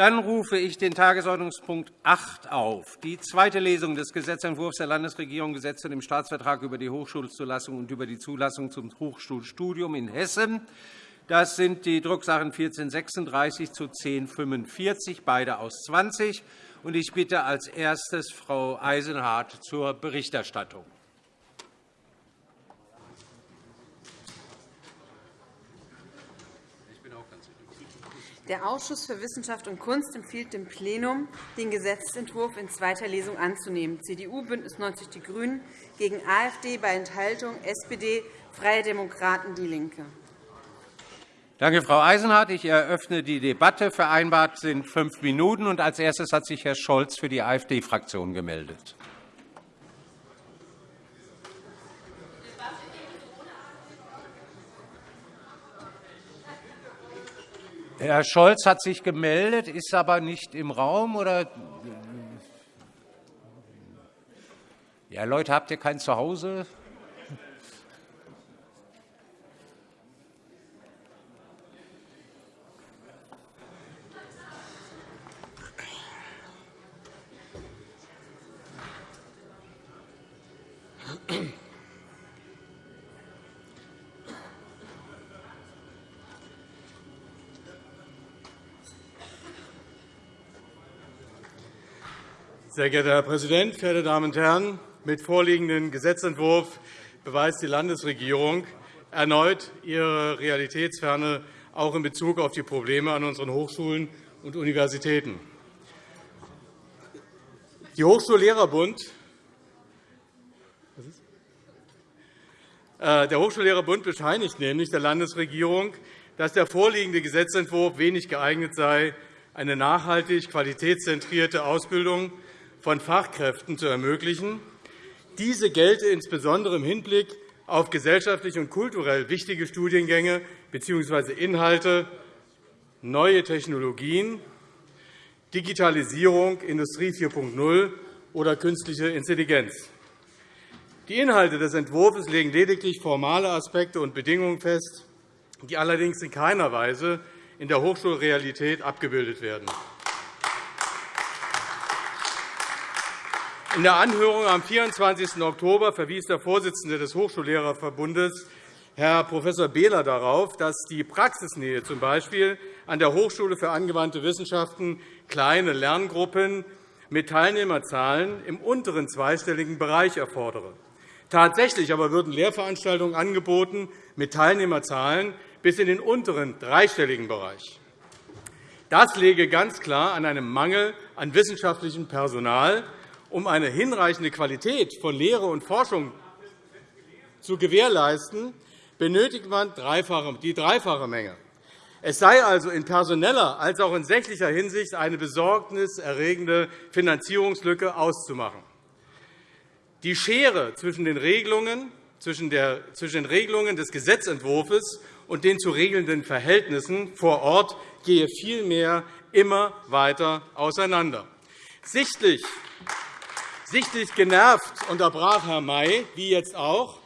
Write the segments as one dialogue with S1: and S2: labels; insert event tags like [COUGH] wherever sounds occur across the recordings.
S1: Dann rufe ich den Tagesordnungspunkt 8 auf, die zweite Lesung des Gesetzentwurfs der Landesregierung Gesetz zu dem Staatsvertrag über die Hochschulzulassung und über die Zulassung zum Hochschulstudium in Hessen. Das sind die Drucksachen 1436 zu 1045, beide aus 20. Ich bitte als erstes Frau Eisenhardt zur Berichterstattung.
S2: Der Ausschuss für Wissenschaft und Kunst empfiehlt dem Plenum, den Gesetzentwurf in zweiter Lesung anzunehmen. CDU, BÜNDNIS 90 die GRÜNEN gegen AfD bei Enthaltung, SPD, Freie Demokraten, DIE LINKE.
S1: Danke, Frau Eisenhardt. Ich eröffne die Debatte. Vereinbart sind fünf Minuten. Als erstes hat sich Herr Scholz für die AfD-Fraktion gemeldet. Herr Scholz hat sich gemeldet, ist aber nicht im Raum. Oder ja, Leute, habt ihr kein Zuhause?
S3: Sehr geehrter Herr Präsident, verehrte Damen und Herren! Mit vorliegendem Gesetzentwurf beweist die Landesregierung erneut ihre Realitätsferne, auch in Bezug auf die Probleme an unseren Hochschulen und Universitäten. Die Hochschullehrerbund äh, der Hochschullehrerbund bescheinigt nämlich der Landesregierung, dass der vorliegende Gesetzentwurf wenig geeignet sei, eine nachhaltig qualitätszentrierte Ausbildung von Fachkräften zu ermöglichen. Diese gelte insbesondere im Hinblick auf gesellschaftlich und kulturell wichtige Studiengänge bzw. Inhalte, neue Technologien, Digitalisierung, Industrie 4.0 oder künstliche Intelligenz. Die Inhalte des Entwurfs legen lediglich formale Aspekte und Bedingungen fest, die allerdings in keiner Weise in der Hochschulrealität abgebildet werden. In der Anhörung am 24. Oktober verwies der Vorsitzende des Hochschullehrerverbundes, Herr Prof. Behler, darauf, dass die Praxisnähe z. B. an der Hochschule für angewandte Wissenschaften kleine Lerngruppen mit Teilnehmerzahlen im unteren zweistelligen Bereich erfordere. Tatsächlich aber würden Lehrveranstaltungen angeboten mit Teilnehmerzahlen bis in den unteren dreistelligen Bereich. Das lege ganz klar an einem Mangel an wissenschaftlichem Personal um eine hinreichende Qualität von Lehre und Forschung zu gewährleisten, benötigt man die dreifache Menge. Es sei also in personeller als auch in sächlicher Hinsicht eine besorgniserregende Finanzierungslücke auszumachen. Die Schere zwischen den Regelungen, zwischen den Regelungen des Gesetzentwurfs und den zu regelnden Verhältnissen vor Ort gehe vielmehr immer weiter auseinander. Sichtlich Sichtlich genervt unterbrach Herr May, wie jetzt auch,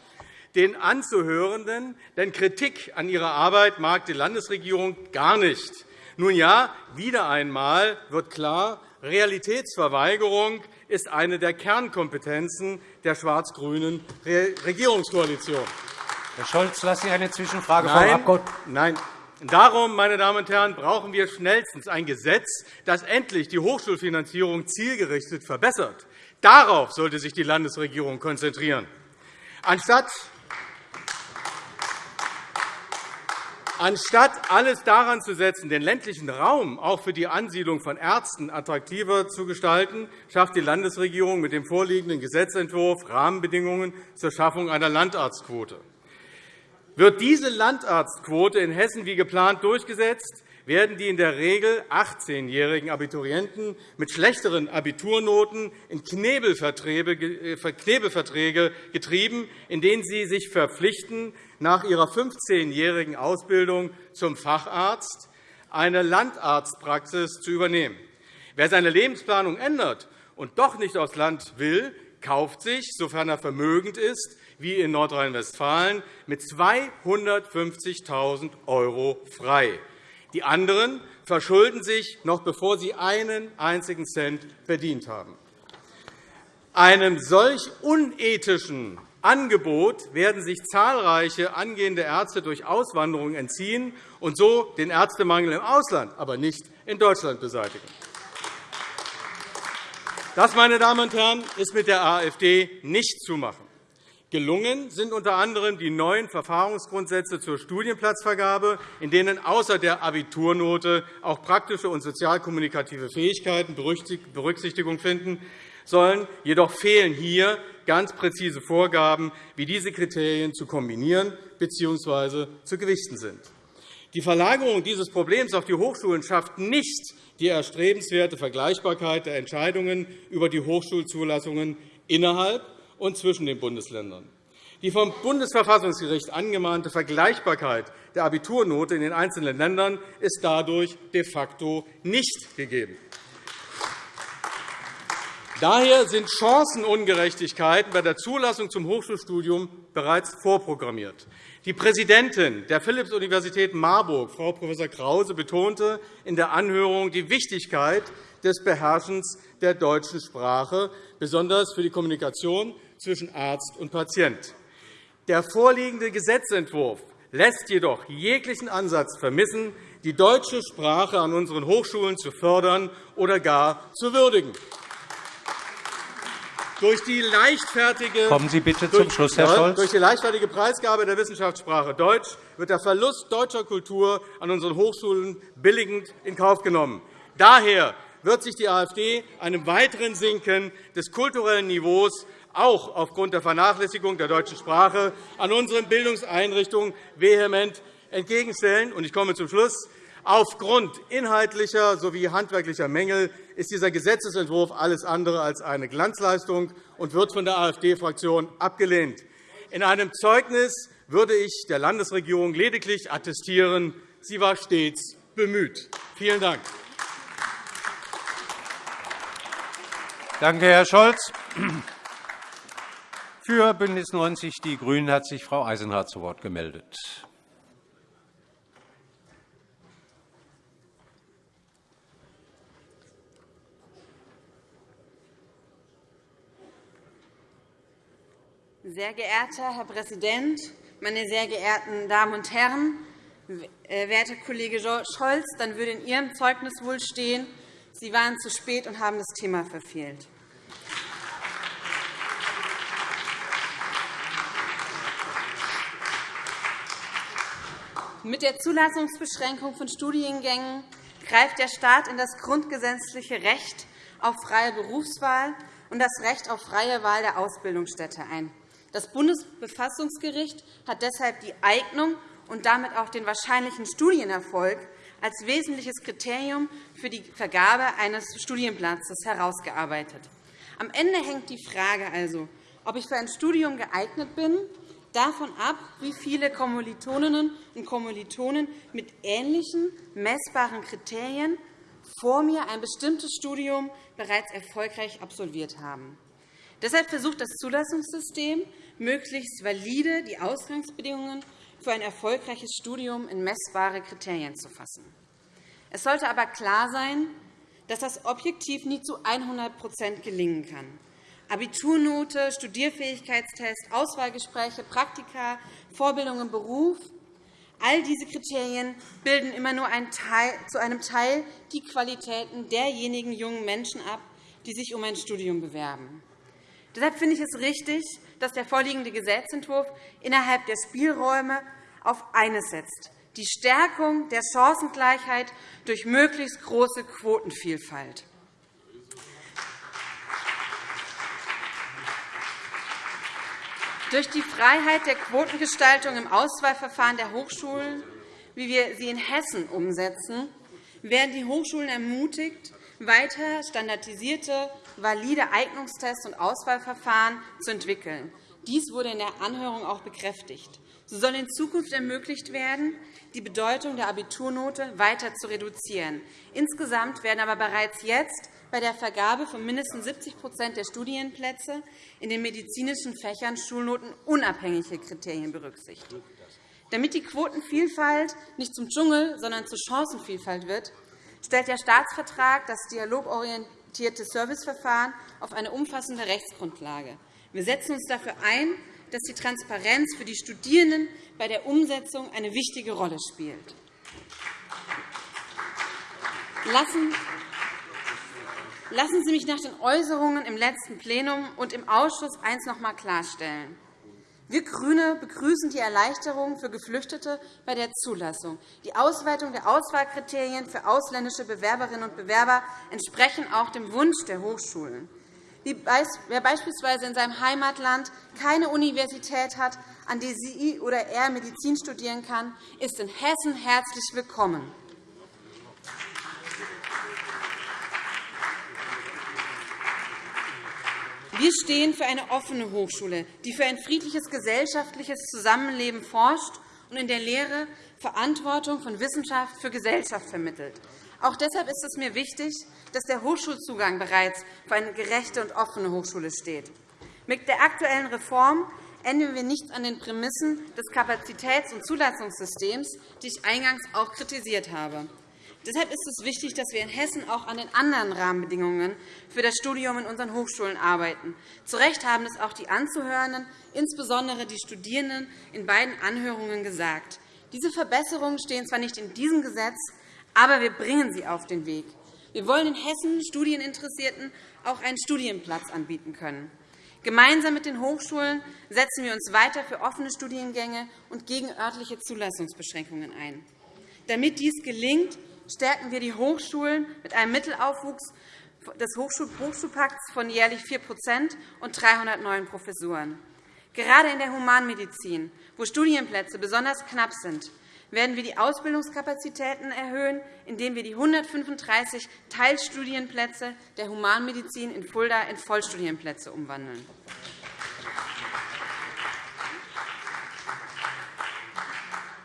S3: den Anzuhörenden, denn Kritik an ihrer Arbeit mag die Landesregierung gar nicht. Nun ja, wieder einmal wird klar, Realitätsverweigerung ist eine der Kernkompetenzen der schwarz-grünen Regierungskoalition.
S1: Herr Scholz, lassen Sie eine Zwischenfrage
S3: Nein, Frau Nein. Darum, meine Damen und Herren, brauchen wir schnellstens ein Gesetz, das endlich die Hochschulfinanzierung zielgerichtet verbessert. Darauf sollte sich die Landesregierung konzentrieren. Anstatt Anstatt alles daran zu setzen, den ländlichen Raum auch für die Ansiedlung von Ärzten attraktiver zu gestalten, schafft die Landesregierung mit dem vorliegenden Gesetzentwurf Rahmenbedingungen zur Schaffung einer Landarztquote. Wird diese Landarztquote in Hessen wie geplant durchgesetzt, werden die in der Regel 18-jährigen Abiturienten mit schlechteren Abiturnoten in äh, Knebelverträge getrieben, in denen sie sich verpflichten, nach ihrer 15-jährigen Ausbildung zum Facharzt eine Landarztpraxis zu übernehmen. Wer seine Lebensplanung ändert und doch nicht aufs Land will, kauft sich, sofern er vermögend ist, wie in Nordrhein-Westfalen, mit 250.000 € frei. Die anderen verschulden sich, noch bevor sie einen einzigen Cent verdient haben. Einem solch unethischen Angebot werden sich zahlreiche angehende Ärzte durch Auswanderung entziehen und so den Ärztemangel im Ausland, aber nicht in Deutschland beseitigen. Das, meine Damen und Herren, ist mit der AfD nicht zu machen. Gelungen sind unter anderem die neuen Verfahrensgrundsätze zur Studienplatzvergabe, in denen außer der Abiturnote auch praktische und sozialkommunikative Fähigkeiten Berücksichtigung finden sollen. Jedoch fehlen hier ganz präzise Vorgaben, wie diese Kriterien zu kombinieren bzw. zu gewichten sind. Die Verlagerung dieses Problems auf die Hochschulen schafft nicht die erstrebenswerte Vergleichbarkeit der Entscheidungen über die Hochschulzulassungen innerhalb und zwischen den Bundesländern. Die vom Bundesverfassungsgericht angemahnte Vergleichbarkeit der Abiturnote in den einzelnen Ländern ist dadurch de facto nicht gegeben. Daher sind Chancenungerechtigkeiten bei der Zulassung zum Hochschulstudium bereits vorprogrammiert. Die Präsidentin der Philipps-Universität Marburg, Frau Prof. Krause, betonte in der Anhörung die Wichtigkeit des Beherrschens der deutschen Sprache, besonders für die Kommunikation zwischen Arzt und Patient. Der vorliegende Gesetzentwurf lässt jedoch jeglichen Ansatz vermissen, die deutsche Sprache an unseren Hochschulen zu fördern oder gar zu würdigen. Durch die leichtfertige,
S1: Kommen Sie bitte zum Schluss, Herr Scholz.
S3: Durch die leichtfertige Preisgabe der Wissenschaftssprache Deutsch wird der Verlust deutscher Kultur an unseren Hochschulen billigend in Kauf genommen. Daher wird sich die AfD einem weiteren Sinken des kulturellen Niveaus auch aufgrund der Vernachlässigung der deutschen Sprache an unseren Bildungseinrichtungen vehement entgegenstellen. Ich komme zum Schluss. Aufgrund inhaltlicher sowie handwerklicher Mängel ist dieser Gesetzentwurf alles andere als eine Glanzleistung und wird von der AfD-Fraktion abgelehnt. In einem Zeugnis würde ich der Landesregierung lediglich attestieren, sie war stets bemüht. Vielen Dank.
S1: Danke, Herr Scholz. Für BÜNDNIS 90 die GRÜNEN hat sich Frau Eisenhardt zu Wort gemeldet.
S2: Sehr geehrter Herr Präsident, meine sehr geehrten Damen und Herren! Äh, werter Kollege Scholz, dann würde in Ihrem Zeugnis wohl stehen, Sie waren zu spät und haben das Thema verfehlt. Mit der Zulassungsbeschränkung von Studiengängen greift der Staat in das grundgesetzliche Recht auf freie Berufswahl und das Recht auf freie Wahl der Ausbildungsstätte ein. Das Bundesverfassungsgericht hat deshalb die Eignung und damit auch den wahrscheinlichen Studienerfolg als wesentliches Kriterium für die Vergabe eines Studienplatzes herausgearbeitet. Am Ende hängt die Frage also, ob ich für ein Studium geeignet bin, davon ab, wie viele Kommilitoninnen und Kommilitonen mit ähnlichen messbaren Kriterien vor mir ein bestimmtes Studium bereits erfolgreich absolviert haben. Deshalb versucht das Zulassungssystem, möglichst valide die Ausgangsbedingungen für ein erfolgreiches Studium in messbare Kriterien zu fassen. Es sollte aber klar sein, dass das objektiv nie zu 100% gelingen kann. Abiturnote, Studierfähigkeitstest, Auswahlgespräche, Praktika, Vorbildung im Beruf All diese Kriterien bilden immer nur zu einem Teil die Qualitäten derjenigen jungen Menschen ab, die sich um ein Studium bewerben. Deshalb finde ich es richtig, dass der vorliegende Gesetzentwurf innerhalb der Spielräume auf eines setzt, die Stärkung der Chancengleichheit durch möglichst große Quotenvielfalt. Durch die Freiheit der Quotengestaltung im Auswahlverfahren der Hochschulen, wie wir sie in Hessen umsetzen, werden die Hochschulen ermutigt, weiter standardisierte, valide Eignungstests und Auswahlverfahren zu entwickeln. Dies wurde in der Anhörung auch bekräftigt. So soll in Zukunft ermöglicht werden, die Bedeutung der Abiturnote weiter zu reduzieren. Insgesamt werden aber bereits jetzt bei der Vergabe von mindestens 70% der Studienplätze in den medizinischen Fächern Schulnoten unabhängige Kriterien berücksichtigt. Damit die Quotenvielfalt nicht zum Dschungel, sondern zur Chancenvielfalt wird, stellt der Staatsvertrag das dialogorientierte Serviceverfahren auf eine umfassende Rechtsgrundlage. Wir setzen uns dafür ein, dass die Transparenz für die Studierenden bei der Umsetzung eine wichtige Rolle spielt. Lassen Sie mich nach den Äußerungen im letzten Plenum und im Ausschuss eines noch einmal klarstellen. Wir GRÜNE begrüßen die Erleichterung für Geflüchtete bei der Zulassung. Die Ausweitung der Auswahlkriterien für ausländische Bewerberinnen und Bewerber entsprechen auch dem Wunsch der Hochschulen. Wer beispielsweise in seinem Heimatland keine Universität hat, an der sie oder er Medizin studieren kann, ist in Hessen herzlich willkommen. Wir stehen für eine offene Hochschule, die für ein friedliches gesellschaftliches Zusammenleben forscht und in der Lehre Verantwortung von Wissenschaft für Gesellschaft vermittelt. Auch deshalb ist es mir wichtig, dass der Hochschulzugang bereits für eine gerechte und offene Hochschule steht. Mit der aktuellen Reform ändern wir nichts an den Prämissen des Kapazitäts- und Zulassungssystems, die ich eingangs auch kritisiert habe. Deshalb ist es wichtig, dass wir in Hessen auch an den anderen Rahmenbedingungen für das Studium in unseren Hochschulen arbeiten. Zu Recht haben es auch die Anzuhörenden, insbesondere die Studierenden, in beiden Anhörungen gesagt. Diese Verbesserungen stehen zwar nicht in diesem Gesetz, aber wir bringen sie auf den Weg. Wir wollen in Hessen Studieninteressierten auch einen Studienplatz anbieten können. Gemeinsam mit den Hochschulen setzen wir uns weiter für offene Studiengänge und gegen örtliche Zulassungsbeschränkungen ein. Damit dies gelingt, stärken wir die Hochschulen mit einem Mittelaufwuchs des Hochschulpakts von jährlich 4% und 300 neuen Professuren. Gerade in der Humanmedizin, wo Studienplätze besonders knapp sind, werden wir die Ausbildungskapazitäten erhöhen, indem wir die 135 Teilstudienplätze der Humanmedizin in Fulda in Vollstudienplätze umwandeln.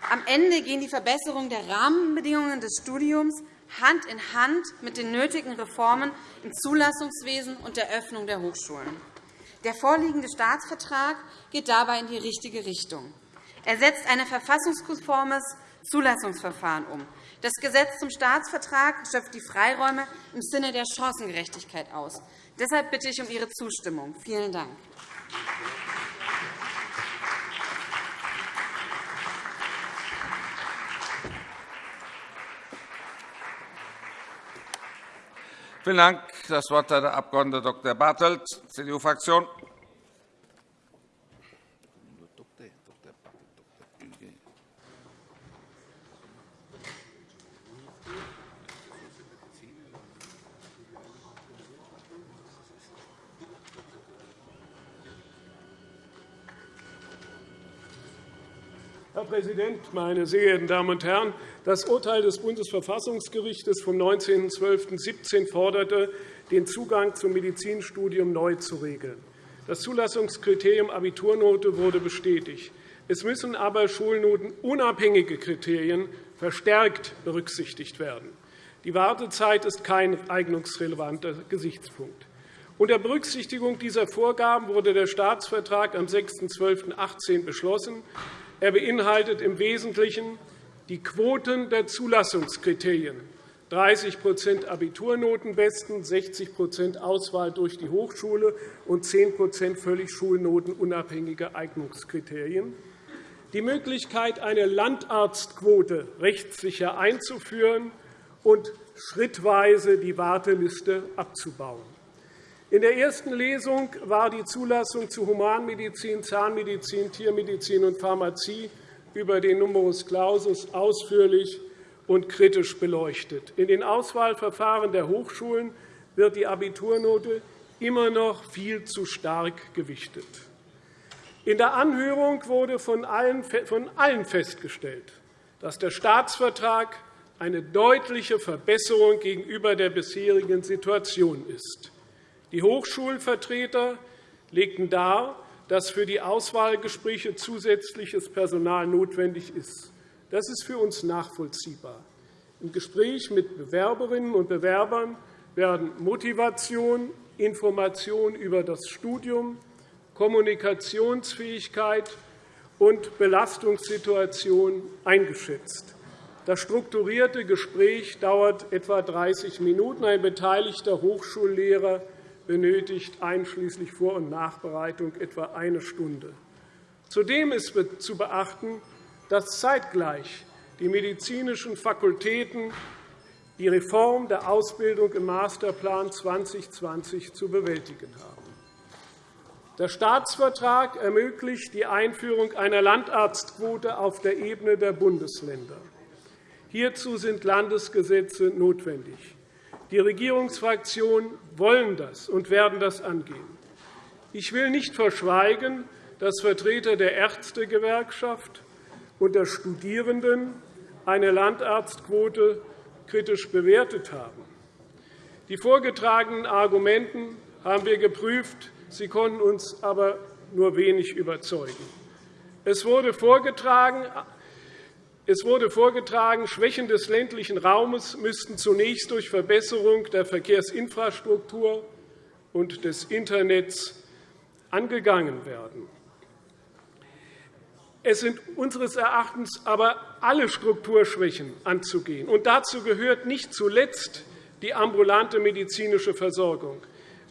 S2: Am Ende gehen die Verbesserungen der Rahmenbedingungen des Studiums Hand in Hand mit den nötigen Reformen im Zulassungswesen und der Öffnung der Hochschulen. Der vorliegende Staatsvertrag geht dabei in die richtige Richtung. Er setzt ein verfassungskonformes Zulassungsverfahren um. Das Gesetz zum Staatsvertrag schöpft die Freiräume im Sinne der Chancengerechtigkeit aus. Deshalb bitte ich um Ihre Zustimmung. Vielen Dank.
S4: Vielen Dank. Das Wort hat der Abg. Dr. Bartelt, CDU-Fraktion.
S5: Herr Präsident, meine sehr geehrten Damen und Herren! Das Urteil des Bundesverfassungsgerichts vom 19.12.17 forderte, den Zugang zum Medizinstudium neu zu regeln. Das Zulassungskriterium Abiturnote wurde bestätigt. Es müssen aber schulnotenunabhängige Kriterien verstärkt berücksichtigt werden. Die Wartezeit ist kein eignungsrelevanter Gesichtspunkt. Unter Berücksichtigung dieser Vorgaben wurde der Staatsvertrag am 6.12.18 beschlossen. Er beinhaltet im Wesentlichen die Quoten der Zulassungskriterien 30% Abiturnotenbesten, 60% Auswahl durch die Hochschule und 10% völlig schulnotenunabhängige Eignungskriterien, die Möglichkeit, eine Landarztquote rechtssicher einzuführen und schrittweise die Warteliste abzubauen. In der ersten Lesung war die Zulassung zu Humanmedizin, Zahnmedizin, Tiermedizin und Pharmazie über den Numerus Clausus ausführlich und kritisch beleuchtet. In den Auswahlverfahren der Hochschulen wird die Abiturnote immer noch viel zu stark gewichtet. In der Anhörung wurde von allen festgestellt, dass der Staatsvertrag eine deutliche Verbesserung gegenüber der bisherigen Situation ist. Die Hochschulvertreter legten dar, dass für die Auswahlgespräche zusätzliches Personal notwendig ist. Das ist für uns nachvollziehbar. Im Gespräch mit Bewerberinnen und Bewerbern werden Motivation, Information über das Studium, Kommunikationsfähigkeit und Belastungssituation eingeschätzt. Das strukturierte Gespräch dauert etwa 30 Minuten. Ein beteiligter Hochschullehrer benötigt einschließlich Vor- und Nachbereitung etwa eine Stunde. Zudem ist zu beachten, dass zeitgleich die medizinischen Fakultäten die Reform der Ausbildung im Masterplan 2020 zu bewältigen haben. Der Staatsvertrag ermöglicht die Einführung einer Landarztquote auf der Ebene der Bundesländer. Hierzu sind Landesgesetze notwendig. Die Regierungsfraktionen wollen das und werden das angehen. Ich will nicht verschweigen, dass Vertreter der Ärztegewerkschaft und der Studierenden eine Landarztquote kritisch bewertet haben. Die vorgetragenen Argumente haben wir geprüft. Sie konnten uns aber nur wenig überzeugen. Es wurde vorgetragen, es wurde vorgetragen, Schwächen des ländlichen Raumes müssten zunächst durch Verbesserung der Verkehrsinfrastruktur und des Internets angegangen werden. Es sind unseres Erachtens aber alle Strukturschwächen anzugehen. Und dazu gehört nicht zuletzt die ambulante medizinische Versorgung.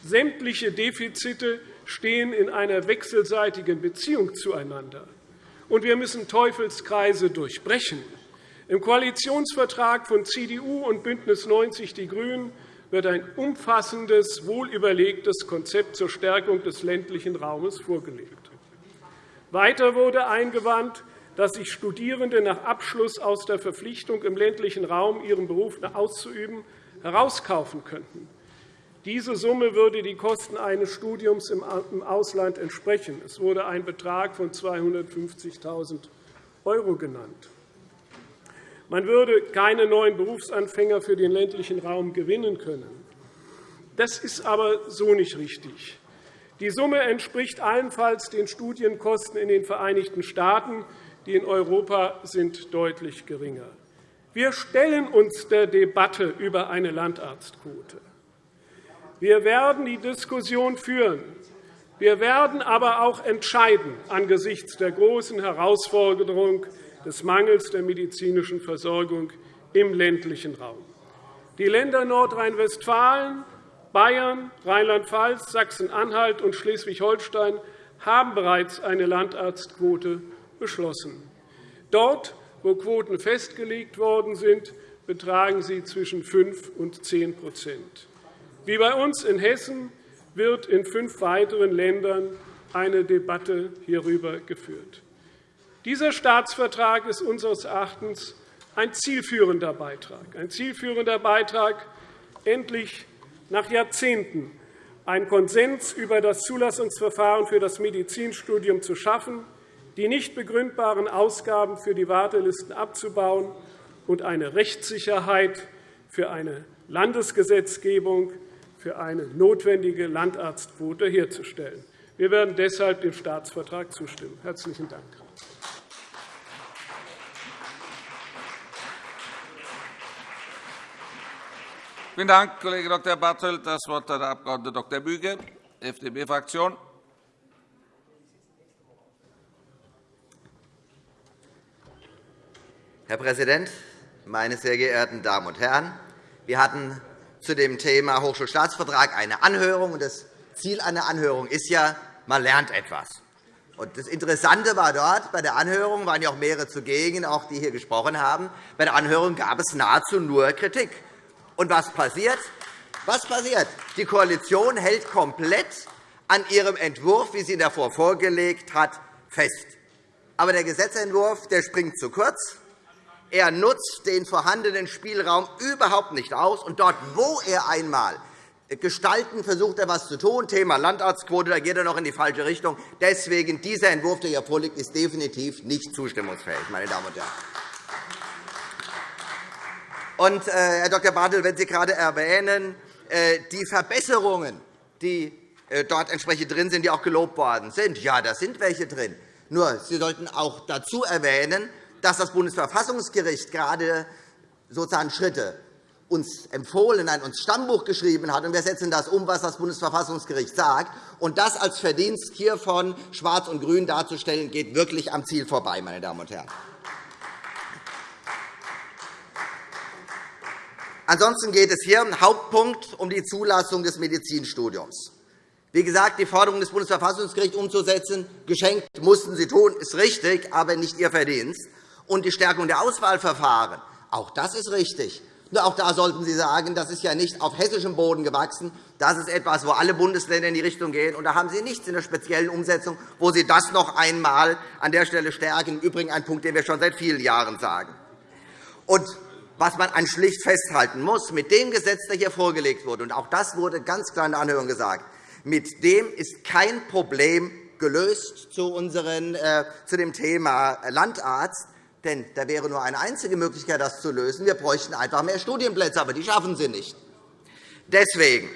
S5: Sämtliche Defizite stehen in einer wechselseitigen Beziehung zueinander und wir müssen Teufelskreise durchbrechen. Im Koalitionsvertrag von CDU und BÜNDNIS 90 die GRÜNEN wird ein umfassendes, wohlüberlegtes Konzept zur Stärkung des ländlichen Raumes vorgelegt. Weiter wurde eingewandt, dass sich Studierende nach Abschluss aus der Verpflichtung, im ländlichen Raum ihren Beruf auszuüben, herauskaufen könnten. Diese Summe würde die Kosten eines Studiums im Ausland entsprechen. Es wurde ein Betrag von 250.000 € genannt. Man würde keine neuen Berufsanfänger für den ländlichen Raum gewinnen können. Das ist aber so nicht richtig. Die Summe entspricht allenfalls den Studienkosten in den Vereinigten Staaten. Die in Europa sind deutlich geringer. Wir stellen uns der Debatte über eine Landarztquote. Wir werden die Diskussion führen. Wir werden aber auch entscheiden angesichts der großen Herausforderung des Mangels der medizinischen Versorgung im ländlichen Raum. Die Länder Nordrhein-Westfalen, Bayern, Rheinland-Pfalz, Sachsen-Anhalt und Schleswig-Holstein haben bereits eine Landarztquote beschlossen. Dort, wo Quoten festgelegt worden sind, betragen sie zwischen 5 und 10 wie bei uns in Hessen wird in fünf weiteren Ländern eine Debatte hierüber geführt. Dieser Staatsvertrag ist unseres Erachtens ein zielführender Beitrag, ein zielführender Beitrag, endlich nach Jahrzehnten einen Konsens über das Zulassungsverfahren für das Medizinstudium zu schaffen, die nicht begründbaren Ausgaben für die Wartelisten abzubauen und eine Rechtssicherheit für eine Landesgesetzgebung für eine notwendige Landarztquote herzustellen. Wir werden deshalb dem Staatsvertrag zustimmen. – Herzlichen Dank.
S4: Vielen Dank, Kollege Dr. Bartelt. Das Wort hat der Abg. Dr. Büge, FDP-Fraktion.
S6: Herr Präsident, meine sehr geehrten Damen und Herren! Wir hatten zu dem Thema Hochschulstaatsvertrag eine Anhörung. Das Ziel einer Anhörung ist ja, man lernt etwas. Das Interessante war dort, bei der Anhörung waren ja auch mehrere zugegen, auch die hier gesprochen haben. Bei der Anhörung gab es nahezu nur Kritik. Und was passiert? Was passiert? Die Koalition hält komplett an ihrem Entwurf, wie sie ihn davor vorgelegt hat, fest. Aber der Gesetzentwurf der springt zu kurz. Er nutzt den vorhandenen Spielraum überhaupt nicht aus. Und dort, wo er einmal gestalten, versucht er etwas zu tun. Thema Landarztquote, da geht er noch in die falsche Richtung. Deswegen dieser Entwurf, der hier vorliegt, ist definitiv nicht zustimmungsfähig, meine Damen und Herren. Und, äh, Herr Dr. Bartel, wenn Sie gerade erwähnen, äh, die Verbesserungen, die äh, dort entsprechend drin sind, die auch gelobt worden sind, ja, da sind welche drin. Nur, Sie sollten auch dazu erwähnen, dass das Bundesverfassungsgericht gerade sozusagen Schritte uns empfohlen, nein, uns Stammbuch geschrieben hat. Und wir setzen das um, was das Bundesverfassungsgericht sagt. Und das als Verdienst hier von Schwarz und Grün darzustellen, geht wirklich am Ziel vorbei, meine Damen und Herren. Ansonsten geht es hier im Hauptpunkt um die Zulassung des Medizinstudiums. Wie gesagt, die Forderung des Bundesverfassungsgerichts umzusetzen, geschenkt mussten Sie tun, ist richtig, aber nicht Ihr Verdienst. Und die Stärkung der Auswahlverfahren, auch das ist richtig. Nur auch da sollten Sie sagen, das ist ja nicht auf hessischem Boden gewachsen. Das ist etwas, wo alle Bundesländer in die Richtung gehen. Und da haben Sie nichts in der speziellen Umsetzung, wo Sie das noch einmal an der Stelle stärken. Im Übrigen ein Punkt, den wir schon seit vielen Jahren sagen. Und was man an schlicht festhalten muss, mit dem Gesetz, das hier vorgelegt wurde, und auch das wurde ganz klar in der Anhörung gesagt, mit dem ist kein Problem gelöst zu, unseren, äh, zu dem Thema Landarzt. Denn da wäre nur eine einzige Möglichkeit, das zu lösen. Wir bräuchten einfach mehr Studienplätze, aber die schaffen Sie nicht. Deswegen,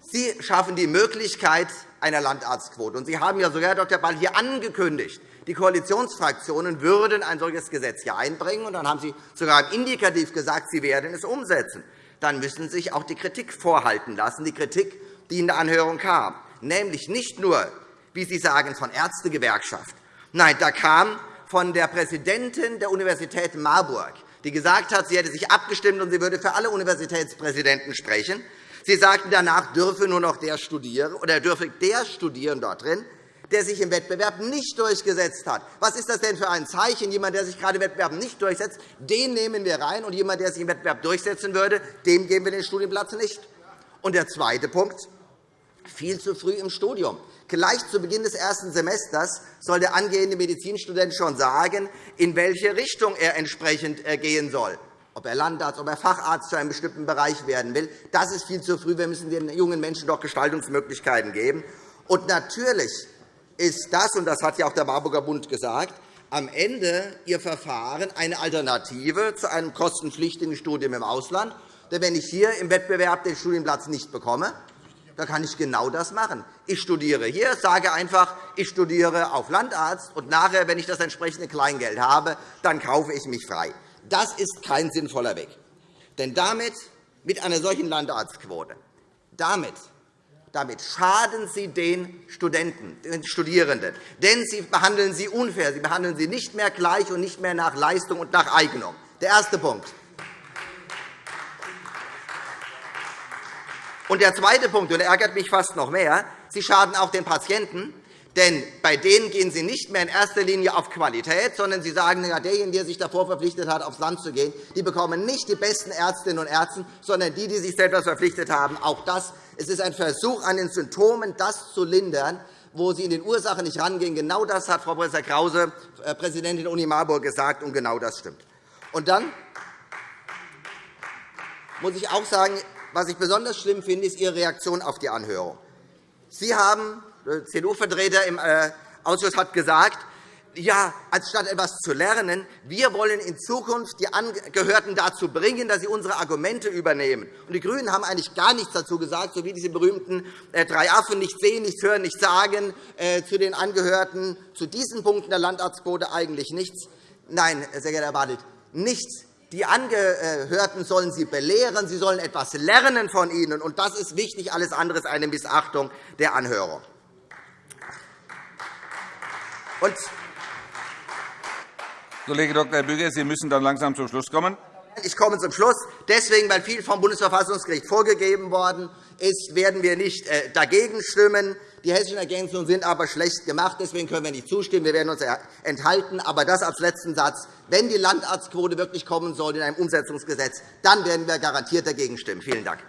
S6: Sie schaffen die Möglichkeit einer Landarztquote. Und Sie haben ja sogar, Herr Dr. Ball, hier angekündigt, die Koalitionsfraktionen würden ein solches Gesetz hier einbringen. Und dann haben Sie sogar Indikativ gesagt, Sie werden es umsetzen. Dann müssen Sie sich auch die Kritik vorhalten lassen, die Kritik, die in der Anhörung kam, nämlich nicht nur, wie Sie sagen, von Ärztegewerkschaft. Nein, da kam von der Präsidentin der Universität Marburg, die gesagt hat, sie hätte sich abgestimmt und sie würde für alle Universitätspräsidenten sprechen. Sie sagten, danach dürfe nur noch der studieren oder dürfe der studieren dort drin, der sich im Wettbewerb nicht durchgesetzt hat. Was ist das denn für ein Zeichen? Jemand, der sich gerade im Wettbewerb nicht durchsetzt, den nehmen wir rein, und jemand, der sich im Wettbewerb durchsetzen würde, dem geben wir den Studienplatz nicht. Und der zweite Punkt viel zu früh im Studium. Gleich zu Beginn des ersten Semesters soll der angehende Medizinstudent schon sagen, in welche Richtung er entsprechend äh, gehen soll ob er Landarzt, ob er Facharzt für einen bestimmten Bereich werden will. Das ist viel zu früh. Wir müssen den jungen Menschen doch Gestaltungsmöglichkeiten geben. Und natürlich ist das, und das hat ja auch der Marburger Bund gesagt, am Ende Ihr Verfahren eine Alternative zu einem kostenpflichtigen Studium im Ausland. Denn wenn ich hier im Wettbewerb den Studienplatz nicht bekomme, da kann ich genau das machen. Ich studiere hier, sage einfach, ich studiere auf Landarzt, und nachher, wenn ich das entsprechende Kleingeld habe, dann kaufe ich mich frei. Das ist kein sinnvoller Weg. Denn damit, mit einer solchen Landarztquote, damit, damit schaden Sie den Studenten, den Studierenden. Denn Sie behandeln sie unfair. Sie behandeln sie nicht mehr gleich und nicht mehr nach Leistung und nach Eignung. Der erste Punkt. Und der zweite Punkt, und der ärgert mich fast noch mehr, Sie schaden auch den Patienten, denn bei denen gehen Sie nicht mehr in erster Linie auf Qualität, sondern Sie sagen, derjenige, der sich davor verpflichtet hat, aufs Land zu gehen, die bekommen nicht die besten Ärztinnen und Ärzte, sondern die, die sich selbst verpflichtet haben. Auch das es ist ein Versuch, an den Symptomen das zu lindern, wo Sie in den Ursachen nicht rangehen. Genau das hat Frau Prof. Krause, äh, Präsidentin der Uni Marburg, gesagt, und genau das stimmt. Und dann muss ich auch sagen, was ich besonders schlimm finde, ist Ihre Reaktion auf die Anhörung. Sie haben, der CDU-Vertreter im äh, Ausschuss hat gesagt, ja, anstatt etwas zu lernen, wir wollen in Zukunft die Angehörten dazu bringen, dass sie unsere Argumente übernehmen. die GRÜNEN haben eigentlich gar nichts dazu gesagt, so wie diese berühmten äh, drei Affen nicht sehen, nicht hören, nicht sagen, äh, zu den Angehörten zu diesen Punkten der Landarztquote eigentlich nichts. Nein, sehr geehrter Herr Bartelt, nichts. Die Angehörten sollen Sie belehren, Sie sollen etwas lernen von ihnen. Und das ist wichtig. Alles andere ist eine Missachtung der Anhörung.
S4: Und Kollege Dr. Büger, Sie müssen dann langsam zum Schluss kommen.
S6: Ich komme zum Schluss. Deswegen, weil viel vom Bundesverfassungsgericht vorgegeben worden ist, werden wir nicht äh, dagegen stimmen. Die hessischen Ergänzungen sind aber schlecht gemacht. Deswegen können wir nicht zustimmen. Wir werden uns enthalten. Aber das als letzten Satz. Wenn die Landarztquote wirklich kommen soll in einem Umsetzungsgesetz, dann werden wir garantiert dagegen stimmen. Vielen Dank.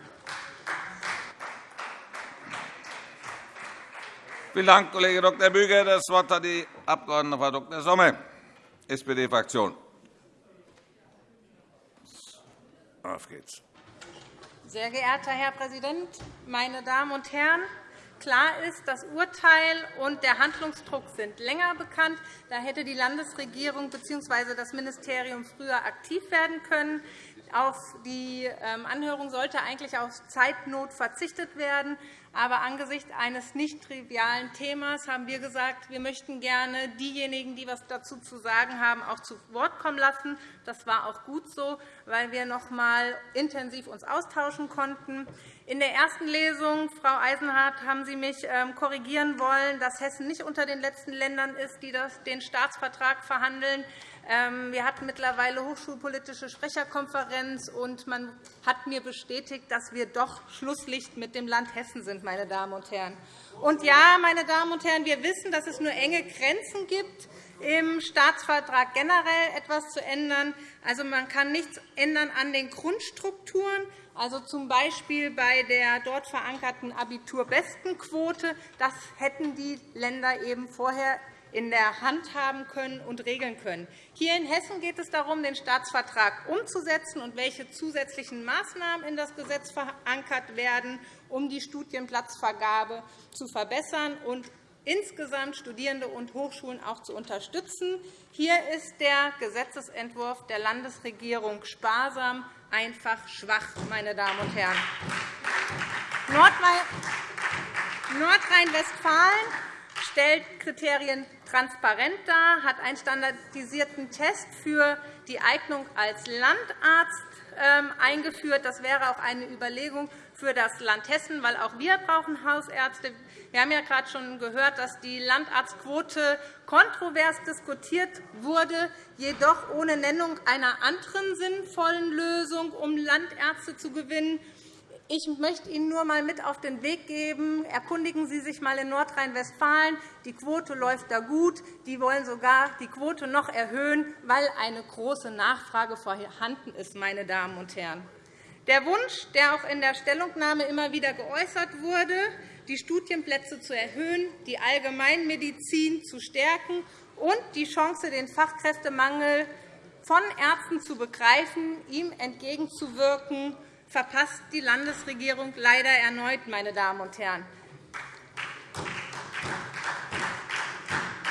S4: Vielen Dank, Kollege Dr. Büger. Das Wort hat die Abg. Frau Dr. Sommer, SPD-Fraktion.
S2: Auf geht's. Sehr geehrter Herr Präsident, meine Damen und Herren! Klar ist, das Urteil und der Handlungsdruck sind länger bekannt. Da hätte die Landesregierung bzw. das Ministerium früher aktiv werden können. Auf die ähm, Anhörung sollte eigentlich auf Zeitnot verzichtet werden. Aber angesichts eines nicht trivialen Themas haben wir gesagt, wir möchten gerne diejenigen, die etwas dazu zu sagen haben, auch zu Wort kommen lassen. Das war auch gut so, weil wir uns noch einmal intensiv austauschen konnten. In der ersten Lesung, Frau Eisenhardt, haben Sie mich ähm, korrigieren wollen, dass Hessen nicht unter den letzten Ländern ist, die den Staatsvertrag verhandeln.
S7: Ähm, wir hatten mittlerweile hochschulpolitische Sprecherkonferenz, und man hat mir bestätigt, dass wir doch Schlusslicht mit dem Land Hessen sind. Meine Damen und Herren. Und ja, meine Damen und Herren, wir wissen, dass es nur enge Grenzen gibt, im Staatsvertrag generell etwas zu ändern. Also, man kann nichts ändern an den Grundstrukturen, also z. B. bei der dort verankerten Abiturbestenquote. Das hätten die Länder eben vorher in der Hand haben können und regeln können. Hier in Hessen geht es darum, den Staatsvertrag umzusetzen und welche zusätzlichen Maßnahmen in das Gesetz verankert werden, um die Studienplatzvergabe zu verbessern und insgesamt Studierende und Hochschulen auch zu unterstützen. Hier ist der Gesetzentwurf der Landesregierung sparsam, einfach schwach, meine Damen und Herren. Nordrhein-Westfalen stellt Kriterien transparent dar, hat einen standardisierten Test für die Eignung als Landarzt ähm, eingeführt. Das wäre auch eine Überlegung für das Land Hessen, weil auch wir brauchen Hausärzte. Wir haben ja gerade schon gehört, dass die Landarztquote kontrovers diskutiert wurde, jedoch ohne Nennung einer anderen sinnvollen Lösung, um Landärzte zu gewinnen. Ich möchte Ihnen nur einmal mit auf den Weg geben. Erkundigen Sie sich einmal in Nordrhein-Westfalen. Die Quote läuft da gut. Die wollen sogar die Quote noch erhöhen, weil eine große Nachfrage vorhanden ist. Meine Damen und Herren. Der Wunsch, der auch in der Stellungnahme immer wieder geäußert wurde, die Studienplätze zu erhöhen, die Allgemeinmedizin zu stärken und die Chance, den Fachkräftemangel von Ärzten zu begreifen, ihm entgegenzuwirken, verpasst die Landesregierung leider erneut. Meine Damen und Herren.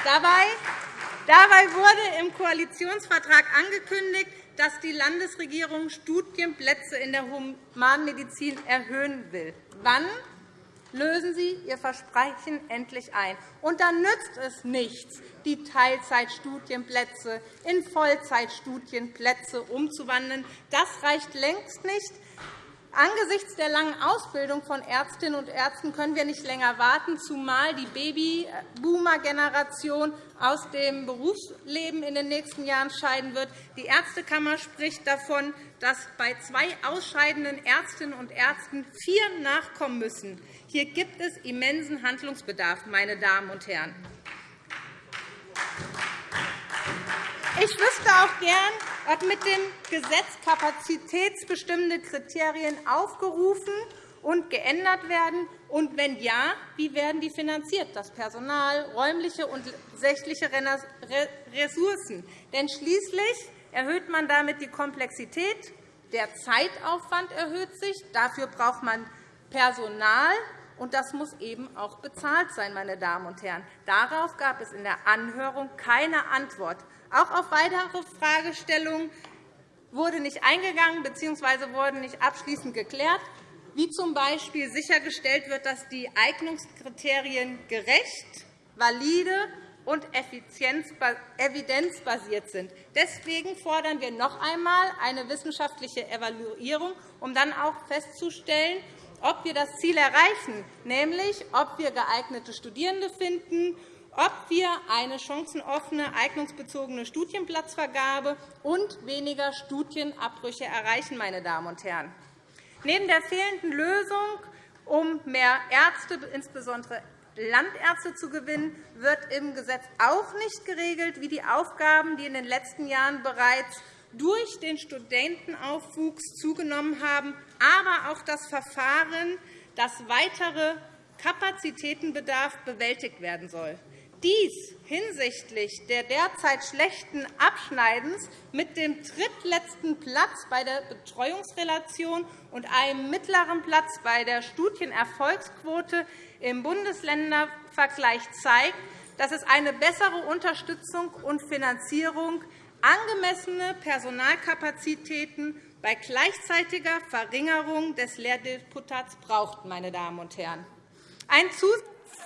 S7: Dabei wurde im Koalitionsvertrag angekündigt, dass die Landesregierung Studienplätze in der Humanmedizin erhöhen will. Wann lösen Sie Ihr Versprechen endlich ein? Und dann nützt es nichts, die Teilzeitstudienplätze in Vollzeitstudienplätze umzuwandeln. Das reicht längst nicht. Angesichts der langen Ausbildung von Ärztinnen und Ärzten können wir nicht länger warten, zumal die Babyboomer-Generation aus dem Berufsleben in den nächsten Jahren scheiden wird. Die Ärztekammer spricht davon, dass bei zwei ausscheidenden Ärztinnen und Ärzten vier nachkommen müssen. Hier gibt es immensen Handlungsbedarf, meine Damen und Herren. Ich wüsste auch gern, ob mit dem Gesetz kapazitätsbestimmende Kriterien aufgerufen und geändert werden? Und wenn ja, wie werden die finanziert, das Personal, räumliche und sächliche Ressourcen? Denn schließlich erhöht man damit die Komplexität, der Zeitaufwand erhöht sich, dafür braucht man Personal, und das muss eben auch bezahlt sein. Meine Damen und Herren. Darauf gab es in der Anhörung keine Antwort. Auch auf weitere Fragestellungen wurde nicht eingegangen bzw. wurden nicht abschließend geklärt, wie z. B. sichergestellt wird, dass die Eignungskriterien gerecht, valide und evidenzbasiert sind. Deswegen fordern wir noch einmal eine wissenschaftliche Evaluierung, um dann auch festzustellen, ob wir das Ziel erreichen, nämlich ob wir geeignete Studierende finden ob wir eine chancenoffene, eignungsbezogene Studienplatzvergabe und weniger Studienabbrüche erreichen. Meine Damen und Herren. Neben der fehlenden Lösung, um mehr Ärzte, insbesondere Landärzte zu gewinnen, wird im Gesetz auch nicht geregelt, wie die Aufgaben, die in den letzten Jahren bereits durch den Studentenaufwuchs zugenommen haben, aber auch das Verfahren, das weitere Kapazitätenbedarf bewältigt werden soll. Dies hinsichtlich der derzeit schlechten Abschneidens mit dem drittletzten Platz bei der Betreuungsrelation und einem mittleren Platz bei der Studienerfolgsquote im Bundesländervergleich zeigt, dass es eine bessere Unterstützung und Finanzierung, angemessene Personalkapazitäten bei gleichzeitiger Verringerung des Lehrdeputats braucht. Meine Damen und Herren. Ein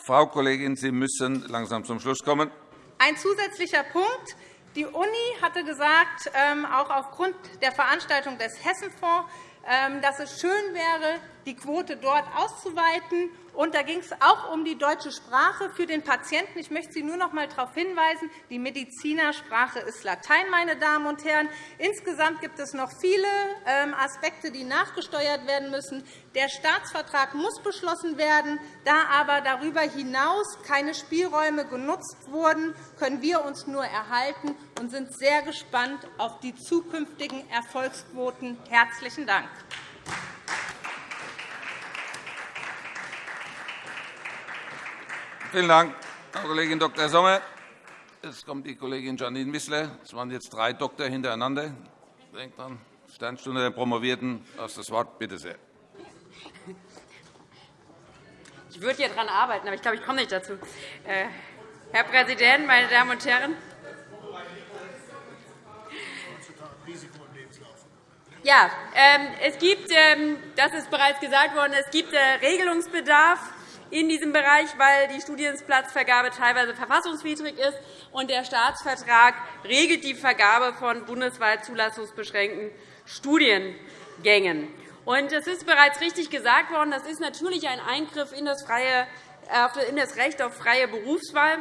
S4: Frau Kollegin, Sie müssen langsam zum Schluss kommen.
S7: Ein zusätzlicher Punkt. Die Uni hatte gesagt, ähm, auch aufgrund der Veranstaltung des Hessenfonds, ähm, dass es schön wäre, die Quote dort auszuweiten Und da ging es auch um die deutsche Sprache für den Patienten. Ich möchte Sie nur noch einmal darauf hinweisen, die Medizinersprache ist Latein. Meine Damen und Herren. Insgesamt gibt es noch viele ähm, Aspekte, die nachgesteuert werden müssen. Der Staatsvertrag muss beschlossen werden. Da aber darüber hinaus keine Spielräume genutzt wurden, können wir uns nur erhalten und sind sehr gespannt auf die zukünftigen Erfolgsquoten. Herzlichen Dank.
S4: Vielen Dank, Frau Kollegin Dr. Sommer. Jetzt kommt die Kollegin Janine Wissler. Es waren jetzt drei Doktor hintereinander. Denkt dran, Sternstunde der Promovierten. Das das Wort. Bitte sehr.
S8: Ich würde hier daran arbeiten, aber ich glaube, ich komme nicht dazu. Äh, Herr Präsident, meine Damen und Herren! Ja, ähm, es gibt, ähm, das ist bereits gesagt worden, es gibt äh, Regelungsbedarf in diesem Bereich, weil die Studienplatzvergabe teilweise verfassungswidrig ist. und Der Staatsvertrag regelt die Vergabe von bundesweit zulassungsbeschränkten Studiengängen. Es ist bereits richtig gesagt worden, das ist natürlich ein Eingriff in das, freie, in das Recht auf freie Berufswahl.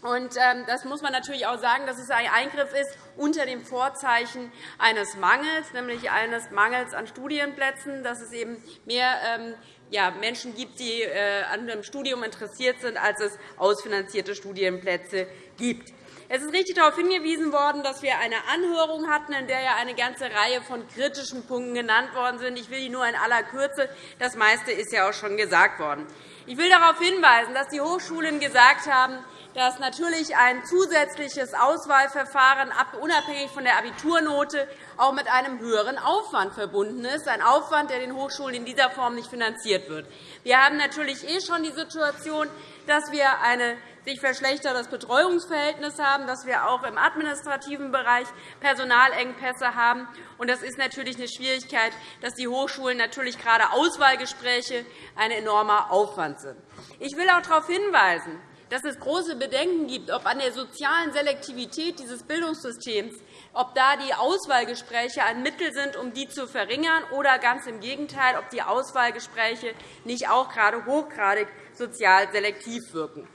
S8: Und ähm, das muss man natürlich auch sagen, dass es ein Eingriff ist unter dem Vorzeichen eines Mangels, nämlich eines Mangels an Studienplätzen, dass es eben mehr ähm, ja, Menschen gibt, die äh, an einem Studium interessiert sind, als es ausfinanzierte Studienplätze gibt. Es ist richtig darauf hingewiesen worden, dass wir eine Anhörung hatten, in der ja eine ganze Reihe von kritischen Punkten genannt worden sind. Ich will die nur in aller Kürze. Das meiste ist ja auch schon gesagt worden. Ich will darauf hinweisen, dass die Hochschulen gesagt haben, dass natürlich ein zusätzliches Auswahlverfahren unabhängig von der Abiturnote auch mit einem höheren Aufwand verbunden ist, ein Aufwand, der den Hochschulen in dieser Form nicht finanziert wird. Wir haben natürlich eh schon die Situation, dass wir ein sich verschlechtertes Betreuungsverhältnis haben, dass wir auch im administrativen Bereich Personalengpässe haben. Das ist natürlich eine Schwierigkeit, dass die Hochschulen natürlich gerade Auswahlgespräche ein enormer Aufwand sind. Ich will auch darauf hinweisen, dass es große Bedenken gibt, ob an der sozialen Selektivität dieses Bildungssystems ob da die Auswahlgespräche ein Mittel sind, um die zu verringern, oder ganz im Gegenteil, ob die Auswahlgespräche nicht auch gerade hochgradig sozial selektiv wirken.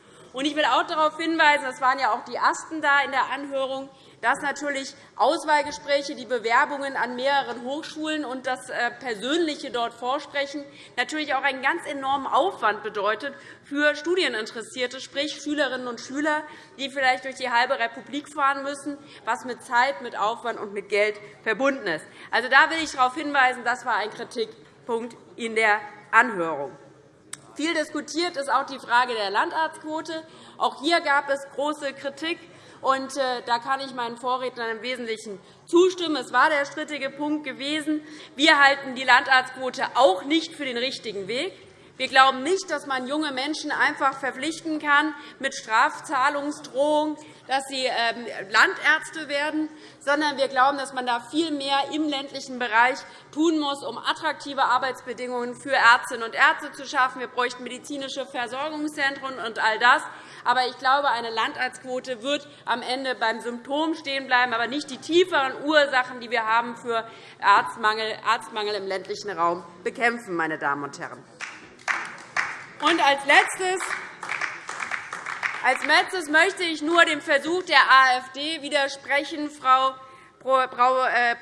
S8: Ich will auch darauf hinweisen, das waren ja auch die Ersten da in der Anhörung, dass natürlich Auswahlgespräche, die Bewerbungen an mehreren Hochschulen und das äh, persönliche dort Vorsprechen natürlich auch einen ganz enormen Aufwand bedeutet für Studieninteressierte, sprich Schülerinnen und Schüler, die vielleicht durch die halbe Republik fahren müssen, was mit Zeit, mit Aufwand und mit Geld verbunden ist. Also, da will ich darauf hinweisen, das war ein Kritikpunkt in der Anhörung. Viel diskutiert ist auch die Frage der Landarztquote. Auch hier gab es große Kritik. Und äh, da kann ich meinen Vorrednern im Wesentlichen zustimmen. Es war der strittige Punkt gewesen. Wir halten die Landarztquote auch nicht für den richtigen Weg. Wir glauben nicht, dass man junge Menschen einfach verpflichten kann mit Strafzahlungsdrohung, dass sie ähm, Landärzte werden, sondern wir glauben, dass man da viel mehr im ländlichen Bereich tun muss, um attraktive Arbeitsbedingungen für Ärztinnen und Ärzte zu schaffen. Wir bräuchten medizinische Versorgungszentren und all das. Aber ich glaube, eine Landarztquote wird am Ende beim Symptom stehen bleiben, aber nicht die tieferen Ursachen, die wir haben für Arztmangel, Arztmangel im ländlichen Raum bekämpfen. Meine Damen und Herren. Und als Letztes als Letztes möchte ich nur dem Versuch der AfD widersprechen, Frau Prof. Äh,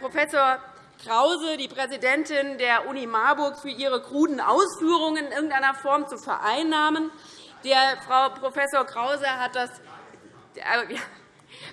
S8: Krause, die Präsidentin der Uni Marburg, für ihre kruden Ausführungen in irgendeiner Form zu vereinnahmen. Der Frau Prof. Krause hat das äh,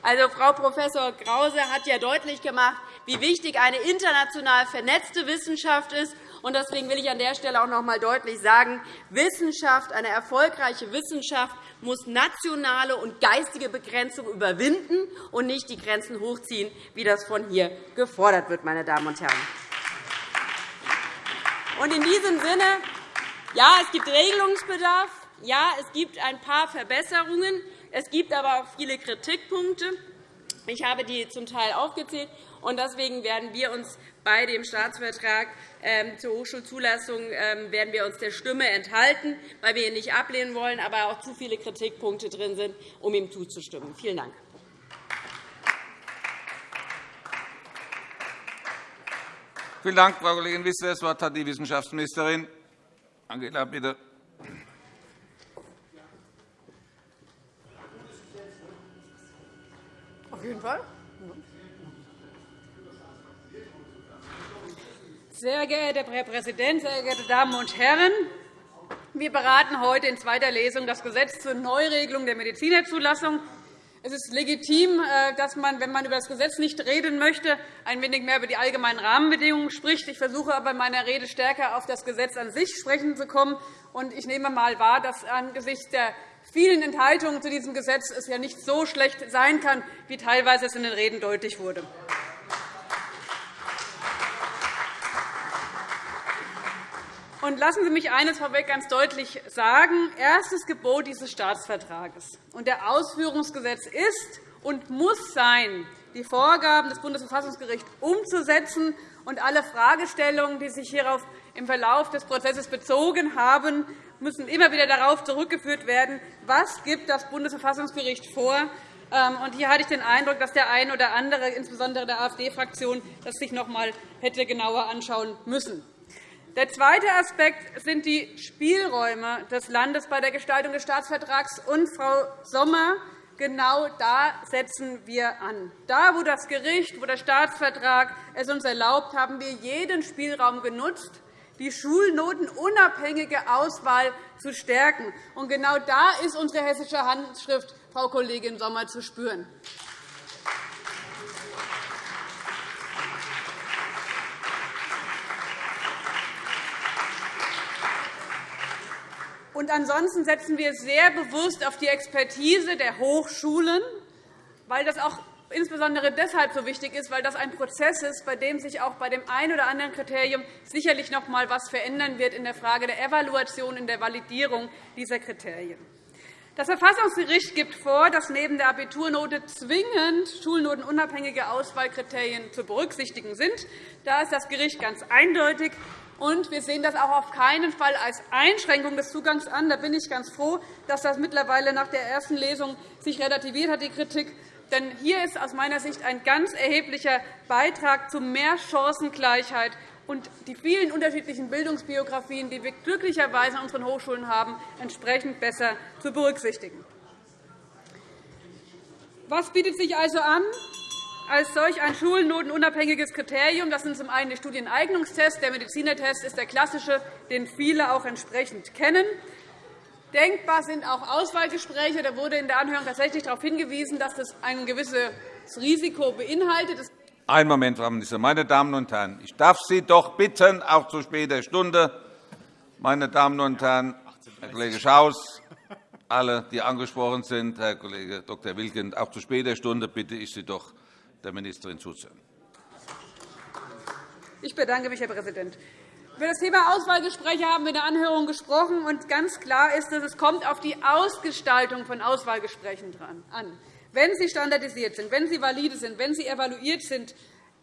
S8: also, Frau Prof. Krause hat ja deutlich gemacht, wie wichtig eine international vernetzte Wissenschaft ist. Deswegen will ich an der Stelle auch noch einmal deutlich sagen, Wissenschaft, eine erfolgreiche Wissenschaft muss nationale und geistige Begrenzung überwinden und nicht die Grenzen hochziehen, wie das von hier gefordert wird. Meine Damen und Herren. In diesem Sinne, ja, es gibt Regelungsbedarf. Ja, es gibt ein paar Verbesserungen. Es gibt aber auch viele Kritikpunkte. Ich habe die zum Teil aufgezählt. Deswegen werden wir uns bei dem Staatsvertrag ähm, zur Hochschulzulassung ähm, werden wir uns der Stimme enthalten, weil wir ihn nicht ablehnen wollen, aber auch zu viele Kritikpunkte drin sind, um ihm zuzustimmen. Vielen Dank.
S4: Vielen Dank, Frau Kollegin Wissler. Das Wort hat die Wissenschaftsministerin. Angela, bitte.
S2: Auf jeden Fall.
S9: Sehr geehrter Herr Präsident, sehr geehrte Damen und Herren! Wir beraten heute in zweiter Lesung das Gesetz zur Neuregelung der Medizinerzulassung. Es ist legitim, äh, dass man, wenn man über das Gesetz nicht reden möchte, ein wenig mehr über die allgemeinen Rahmenbedingungen spricht. Ich versuche aber in meiner Rede stärker auf das Gesetz an sich sprechen zu kommen. Ich nehme einmal wahr, dass angesichts der vielen Enthaltungen zu diesem Gesetz es ja nicht so schlecht sein kann, wie teilweise es in den Reden deutlich wurde. Und lassen Sie mich eines vorweg ganz deutlich sagen. Erstes Gebot dieses Staatsvertrages und der Ausführungsgesetz ist und muss sein, die Vorgaben des Bundesverfassungsgerichts umzusetzen und alle Fragestellungen, die sich hierauf im Verlauf des Prozesses bezogen haben, müssen immer wieder darauf zurückgeführt werden, was gibt das Bundesverfassungsgericht vor. Ähm, und hier hatte ich den Eindruck, dass der eine oder andere, insbesondere der AfD-Fraktion, das sich noch einmal hätte genauer anschauen müssen. Der zweite Aspekt sind die Spielräume des Landes bei der Gestaltung des Staatsvertrags. Und, Frau Sommer, genau da setzen wir an. Da, wo das Gericht, wo der Staatsvertrag es uns erlaubt, haben wir jeden Spielraum genutzt, die schulnotenunabhängige Auswahl zu stärken. Und genau da ist unsere hessische Handschrift, Frau Kollegin Sommer, zu spüren. Und ansonsten setzen wir sehr bewusst auf die Expertise der Hochschulen, weil das auch insbesondere deshalb so wichtig ist, weil das ein Prozess ist, bei dem sich auch bei dem einen oder anderen Kriterium sicherlich noch einmal etwas verändern wird in der Frage der Evaluation, in der Validierung dieser Kriterien. Das Verfassungsgericht gibt vor, dass neben der Abiturnote zwingend schulnotenunabhängige Auswahlkriterien zu berücksichtigen sind. Da ist das Gericht ganz eindeutig. Und wir sehen das auch auf keinen Fall als Einschränkung des Zugangs an. Da bin ich ganz froh, dass das mittlerweile nach der ersten Lesung sich relativiert hat, die Kritik. Denn hier ist aus meiner Sicht ein ganz erheblicher Beitrag zu mehr Chancengleichheit und die vielen unterschiedlichen Bildungsbiografien, die wir glücklicherweise an unseren Hochschulen haben, entsprechend besser zu berücksichtigen. Was bietet sich also an? Als solch ein schulnotenunabhängiges Kriterium. Das sind zum einen der Studieneignungstest. Der Medizinertest ist der klassische, den viele auch entsprechend kennen. Denkbar sind auch Auswahlgespräche. Da wurde in der Anhörung tatsächlich darauf hingewiesen, dass das ein gewisses Risiko beinhaltet.
S4: Einen Moment, Frau Ministerin. Meine Damen und Herren, ich darf Sie doch bitten, auch zu später Stunde, meine Damen und Herren, Herr Kollege Schaus, alle, die angesprochen sind, Herr Kollege Dr. Wilken, auch zu später Stunde bitte ich Sie doch, der Ministerin zuzuhören.
S9: Ich bedanke mich, Herr Präsident. Über das Thema Auswahlgespräche haben wir in der Anhörung gesprochen. Und ganz klar ist, dass es kommt auf die Ausgestaltung von Auswahlgesprächen an. Wenn sie standardisiert sind, wenn sie valide sind, wenn sie evaluiert sind,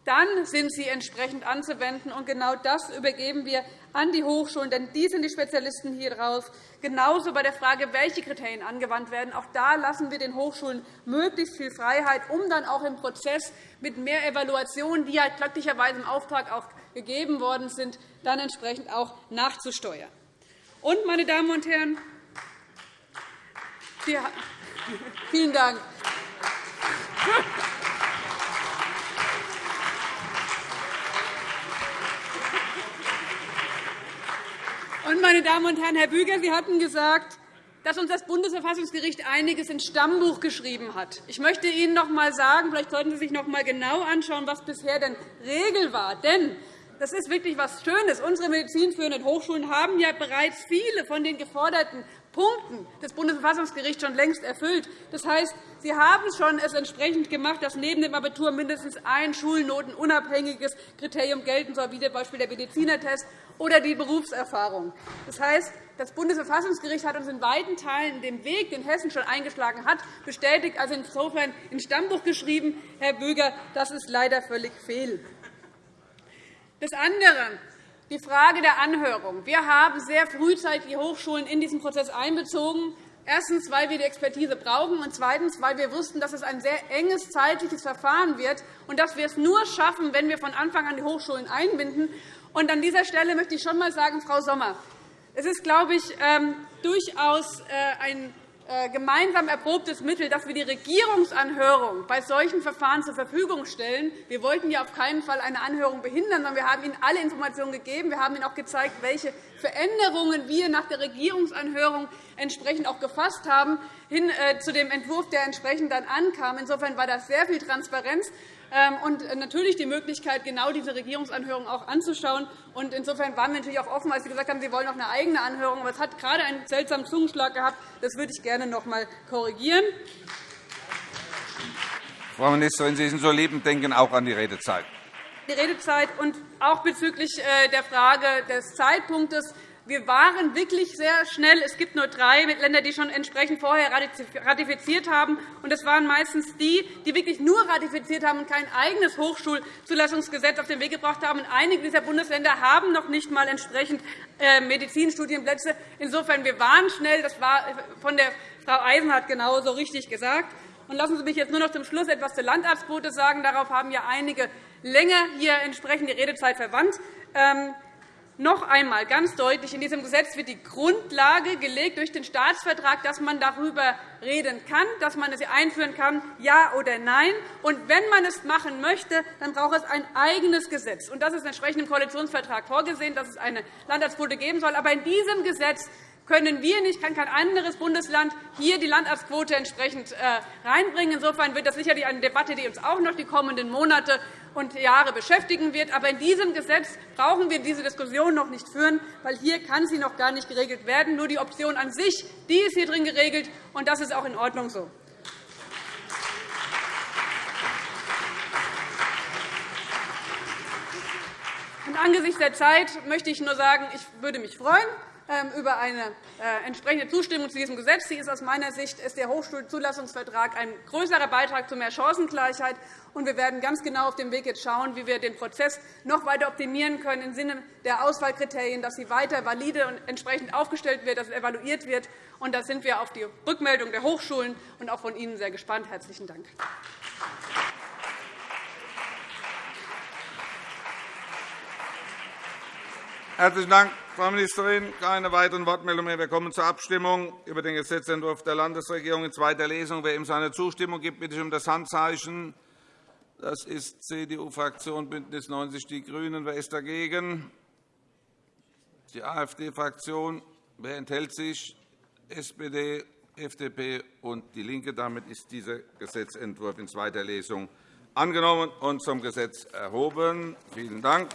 S9: dann sind sie entsprechend anzuwenden. Und genau das übergeben wir an die Hochschulen, denn die sind die Spezialisten hier drauf. Genauso bei der Frage, welche Kriterien angewandt werden. Auch da lassen wir den Hochschulen möglichst viel Freiheit, um dann auch im Prozess mit mehr Evaluationen, die ja glücklicherweise im Auftrag auch gegeben worden sind, dann entsprechend auch nachzusteuern. Und, meine Damen und Herren, [LAUGHS] vielen Dank. Meine Damen und Herren, Herr Büger, Sie hatten gesagt, dass uns das Bundesverfassungsgericht einiges ins Stammbuch geschrieben hat. Ich möchte Ihnen noch einmal sagen, vielleicht sollten Sie sich noch einmal genau anschauen, was bisher denn Regel war. Denn das ist wirklich etwas Schönes. Unsere medizinführenden Hochschulen haben ja bereits viele von den geforderten Punkten des Bundesverfassungsgerichts schon längst erfüllt. Das heißt, Sie haben es schon entsprechend gemacht, dass neben dem Abitur mindestens ein schulnotenunabhängiges Kriterium gelten soll, wie z. B. der Medizinertest oder die Berufserfahrung. Das heißt, das Bundesverfassungsgericht hat uns in weiten Teilen den Weg, den Hessen schon eingeschlagen hat, bestätigt, also insofern ins Stammbuch geschrieben. Herr Böger, das ist leider völlig fehl. Das andere, die Frage der Anhörung. Wir haben sehr frühzeitig die Hochschulen in diesen Prozess einbezogen. Erstens, weil wir die Expertise brauchen, und zweitens, weil wir wussten, dass es ein sehr enges zeitliches Verfahren wird und dass wir es nur schaffen, wenn wir von Anfang an die Hochschulen einbinden. Und an dieser Stelle möchte ich schon einmal sagen, Frau Sommer, Es ist, glaube ich, ähm, durchaus äh, ein gemeinsam erprobtes Mittel, dass wir die Regierungsanhörung bei solchen Verfahren zur Verfügung stellen. Wir wollten ja auf keinen Fall eine Anhörung behindern, sondern wir haben Ihnen alle Informationen gegeben. Wir haben Ihnen auch gezeigt, welche Veränderungen wir nach der Regierungsanhörung entsprechend auch gefasst haben, hin äh, zu dem Entwurf, der entsprechend dann ankam. Insofern war das sehr viel Transparenz. Ähm, und äh, natürlich die Möglichkeit, genau diese Regierungsanhörung auch anzuschauen. Und insofern waren wir natürlich auch offen, als Sie gesagt haben, Sie wollen noch eine eigene Anhörung. Aber es hat gerade einen seltsamen Zungenschlag gehabt. Das würde ich gerne noch einmal korrigieren.
S4: Frau Ministerin, Sie sind so lieb und denken auch an die Redezeit.
S9: Die Redezeit und auch bezüglich äh, der Frage des Zeitpunktes wir waren wirklich sehr schnell. Es gibt nur drei Länder, die schon entsprechend vorher ratifiziert haben. Und das waren meistens die, die wirklich nur ratifiziert haben und kein eigenes Hochschulzulassungsgesetz auf den Weg gebracht haben. Und einige dieser Bundesländer haben noch nicht einmal entsprechend äh, Medizinstudienplätze. Insofern, wir waren schnell. Das war von der Frau Eisenhardt genauso richtig gesagt. Und lassen Sie mich jetzt nur noch zum Schluss etwas zur Landarztquote sagen. Darauf haben ja einige länger hier entsprechend die Redezeit verwandt. Noch einmal ganz deutlich, in diesem Gesetz wird die Grundlage gelegt durch den Staatsvertrag, dass man darüber reden kann, dass man es einführen kann, ja oder nein. Und wenn man es machen möchte, dann braucht es ein eigenes Gesetz. Und das ist entsprechend im Koalitionsvertrag vorgesehen, dass es eine Landarztquote geben soll. Aber in diesem Gesetz können wir nicht, kann kein anderes Bundesland hier die Landarztquote entsprechend äh, reinbringen. Insofern wird das sicherlich eine Debatte, die uns auch noch die kommenden Monate und Jahre beschäftigen wird. Aber in diesem Gesetz brauchen wir diese Diskussion noch nicht führen, weil hier kann sie noch gar nicht geregelt werden. Nur die Option an sich die ist hier drin geregelt, und das ist auch in Ordnung so. angesichts der Zeit möchte ich nur sagen, ich würde mich freuen, über eine äh, entsprechende Zustimmung zu diesem Gesetz. Sie ist aus meiner Sicht ist der Hochschulzulassungsvertrag ein größerer Beitrag zu mehr Chancengleichheit. Wir werden ganz genau auf dem Weg jetzt schauen, wie wir den Prozess noch weiter optimieren können im Sinne der Auswahlkriterien, dass sie weiter valide und entsprechend aufgestellt wird, dass evaluiert wird. Da sind wir auf die Rückmeldung der Hochschulen und auch von Ihnen sehr gespannt. Herzlichen Dank.
S4: Herzlichen Dank, Frau Ministerin. Keine weiteren Wortmeldungen mehr. Wir kommen zur Abstimmung über den Gesetzentwurf der Landesregierung in zweiter Lesung. Wer ihm seine Zustimmung gibt, bitte ich um das Handzeichen. Das ist CDU-Fraktion, BÜNDNIS 90 die GRÜNEN. Wer ist dagegen? Die AfD-Fraktion. Wer enthält sich? SPD, FDP und DIE LINKE. Damit ist dieser Gesetzentwurf in zweiter Lesung angenommen und zum Gesetz erhoben. Vielen Dank.